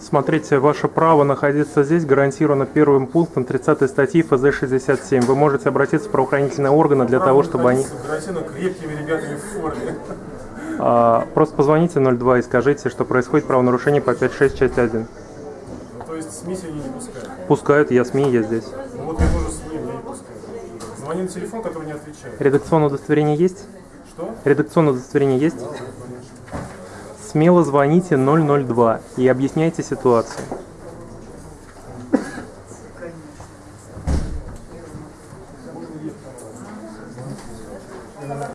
Смотрите, ваше право находиться здесь гарантировано первым пунктом 30 статьи ФЗ-67. Вы можете обратиться в правоохранительные органы для того, чтобы они... Крепкими ребятами в форме. А, просто позвоните 02 и скажите, что происходит правонарушение по 5.6, часть 1. Ну, то есть СМИ сегодня не пускают. Пускают, я СМИ, я здесь. Ну вот я тоже СМИ, меня не пускают. Звони на телефон, который не отвечает. Редакционное удостоверение есть? Что? Редакционное удостоверение есть? Смело звоните 002 и объясняйте ситуацию.